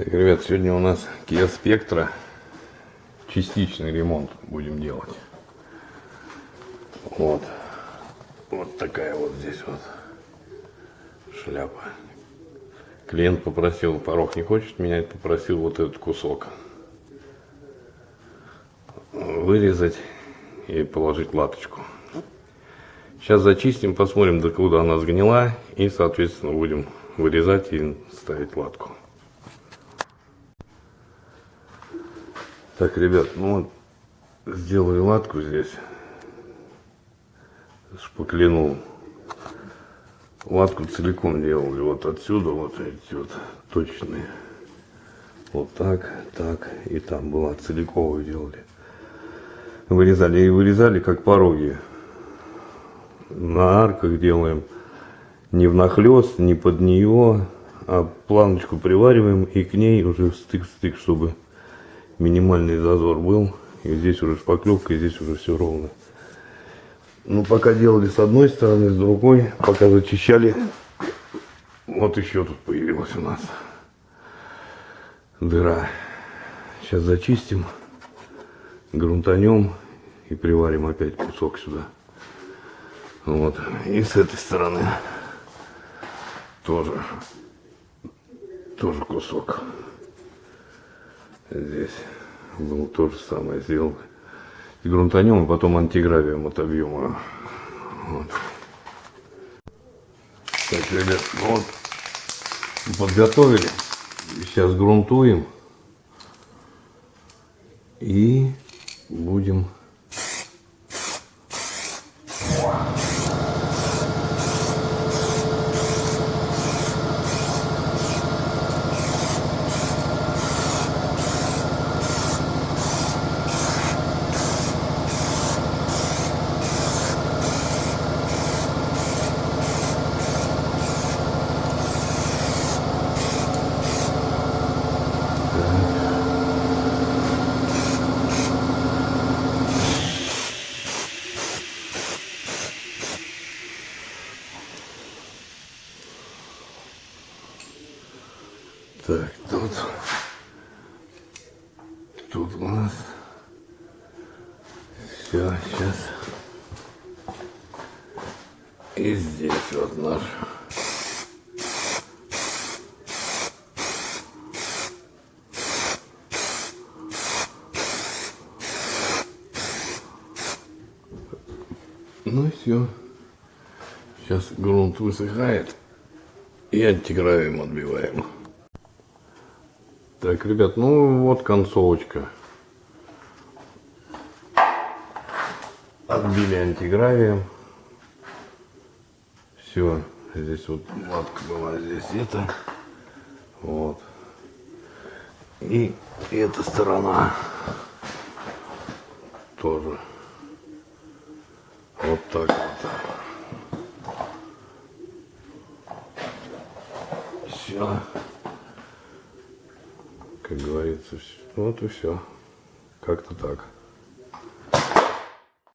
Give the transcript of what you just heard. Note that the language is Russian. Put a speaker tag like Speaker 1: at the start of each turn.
Speaker 1: Так, ребят, сегодня у нас Kia Spectra. Частичный ремонт будем делать. Вот. Вот такая вот здесь вот шляпа. Клиент попросил, порог не хочет менять, попросил вот этот кусок вырезать и положить латочку. Сейчас зачистим, посмотрим, до куда она сгнила, и, соответственно, будем вырезать и ставить латку. Так, ребят, ну вот, сделали латку здесь, шпаклянул. Латку целиком делали, вот отсюда, вот эти вот точные. Вот так, так, и там была целиковую делали. Вырезали и вырезали, как пороги. На арках делаем не внахлест, не под нее, а планочку привариваем и к ней уже стык-стык, чтобы минимальный зазор был. И здесь уже шпаклевка, и здесь уже все ровно. Ну, пока делали с одной стороны, с другой, пока зачищали, вот еще тут появилась у нас дыра. Сейчас зачистим, грунтанем и приварим опять кусок сюда. Вот. И с этой стороны тоже, тоже кусок. Здесь был то же самое сделал. И грунтанем, и потом антигравием отобьем. Вот. Так, ребят, ну вот подготовили. Сейчас грунтуем. И будем Так, тут, тут у нас все, сейчас. И здесь вот наш. Ну и все. Сейчас грунт высыхает и антигравием отбиваем. Так, ребят, ну вот концовочка. Отбили антигравием. Все, здесь вот матка была, здесь это. Вот. И эта сторона тоже. Вот так вот. Все как говорится. Вот и все. Как-то так.